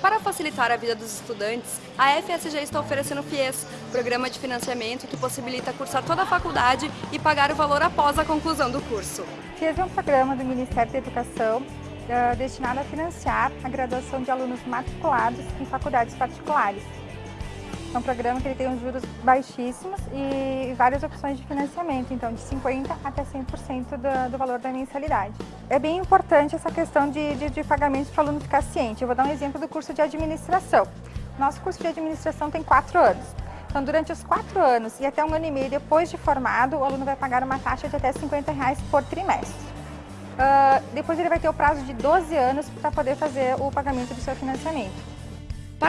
Para facilitar a vida dos estudantes, a FSG está oferecendo o FIES, programa de financiamento que possibilita cursar toda a faculdade e pagar o valor após a conclusão do curso. FIES é um programa do Ministério da Educação uh, destinado a financiar a graduação de alunos matriculados em faculdades particulares. É um programa que ele tem juros baixíssimos e várias opções de financiamento, então de 50% até 100% do, do valor da mensalidade. É bem importante essa questão de, de, de pagamento para o aluno ficar ciente. Eu vou dar um exemplo do curso de administração. Nosso curso de administração tem quatro anos. Então, durante os quatro anos e até um ano e meio depois de formado, o aluno vai pagar uma taxa de até 50 reais por trimestre. Uh, depois ele vai ter o prazo de 12 anos para poder fazer o pagamento do seu financiamento.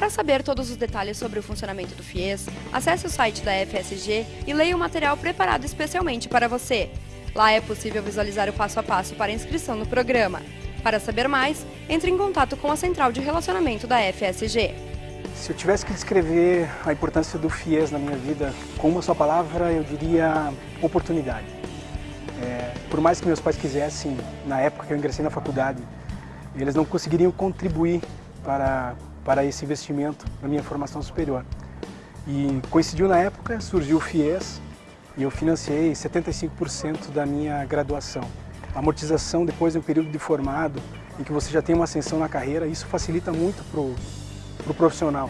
Para saber todos os detalhes sobre o funcionamento do FIES, acesse o site da FSG e leia o material preparado especialmente para você. Lá é possível visualizar o passo a passo para a inscrição no programa. Para saber mais, entre em contato com a Central de Relacionamento da FSG. Se eu tivesse que descrever a importância do FIES na minha vida com uma só palavra, eu diria oportunidade. É, por mais que meus pais quisessem, na época que eu ingressei na faculdade, eles não conseguiriam contribuir para para esse investimento na minha formação superior. E coincidiu na época, surgiu o FIES e eu financiei 75% da minha graduação. A amortização depois de um período de formado, em que você já tem uma ascensão na carreira, isso facilita muito para o pro profissional.